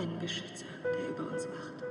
Einen Beschützer, der über uns wacht.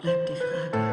Bleibt die Frage.